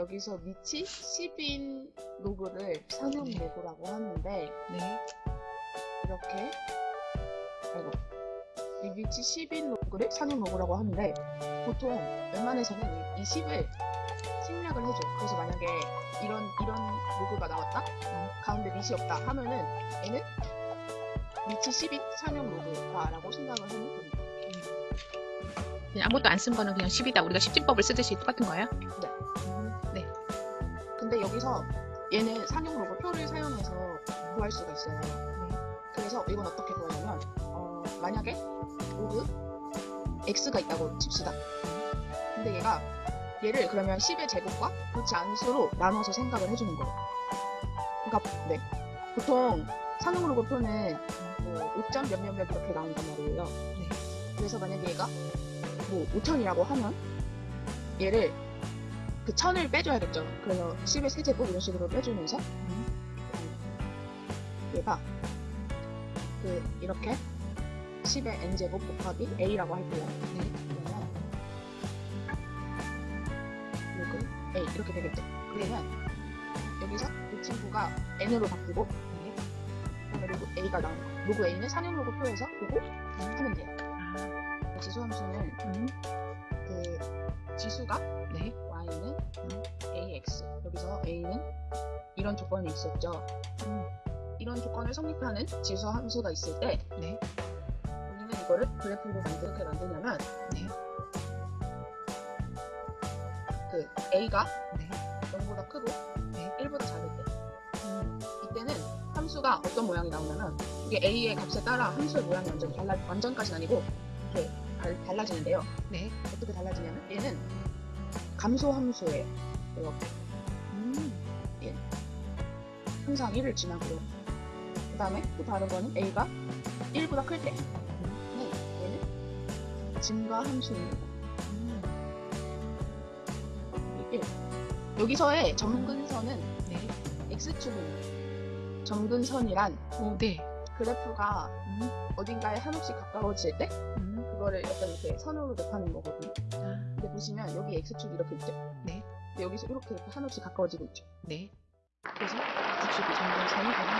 여기서 밑이 10인 로그를 상용 네. 로그라고 하는데 네. 이렇게 아이고 이 밑이 10인 로그를 상용 로그라고 하는데 보통 웬만해서는 이 10을 생략을 해줘. 그래서 만약에 이런 이런 로그가 나왔다, 어, 가운데 밑이 없다 하면은 얘는 밑이 10인 상용 로그다라고 생각을 하면 됩니다. 그냥 아무것도 안 쓴 거는 그냥 10이다. 우리가 10진법을 쓰듯이 똑같은 거예요? 네. 근데 여기서 얘는 상용 로고 표를 사용해서 구할 수가 있어요. 그래서 이건 어떻게 구하냐면 어, 만약에 로그 x가 있다고 칩시다. 근데 얘가 얘를 그러면 10의 제곱과 그 잔수로 나눠서 생각을 해주는 거예요. 그러니까 네 보통 상용 로고 표는 뭐 5점 몇몇몇 이렇게 나온단 말이에요. 네. 그래서 만약에 얘가 뭐 5천이라고 하면 얘를 그 천을 빼줘야겠죠. 그래서 10의 세제곱 이런 식으로 빼주면서 얘가 그 이렇게 10의 n제곱 곱하기 a라고 할게요. 네. 그러면 로그 a 이렇게 되겠죠. 그러면 여기서 이 친구가 n으로 바뀌고 로그 a가 나오는 거. 로그 a는 상용 로그 표에서 보고 하면 돼요. 아, 지수 함수는 음. 그 지수가 네. Y는 ax 여기서 a는 이런 조건이 있었죠. 음. 이런 조건을 성립하는 지수 함수가 있을 때 네. 우리는 이거를 그래프로 만들- 어떻게 만드냐면 네. 그 a가 네. 0보다 크고 네. 1보다 작을 때 음. 이때는 함수가 어떤 모양이 나오냐면 이게 a의 값에 따라 함수의 모양이 완전 달라 완전까지는 아니고 이렇게 달, 달라지는데요. 네. 어떻게 달라지냐면 얘는 감소 함수예요. 이렇게 음. 항상 1을 지나고요. 그 다음에 또 다른 거는 a가 1보다 클 때. 네, 얘는 증가 함수입니다. 음. 이 1. 여기서의 점근선은 네. x축입니다. 점근선이란 오, 네. 그래프가 음. 어딘가에 한없이 가까워질 때 음. 그거를 약간 이렇게 선으로 곱하는 거거든요. 아, 근데 보시면 여기 x축이 이렇게 있죠. 네. 여기서 이렇게 이렇게 한없이 가까워지고 있죠. 네. 그래서 x축이 점근선이 되는 거예요.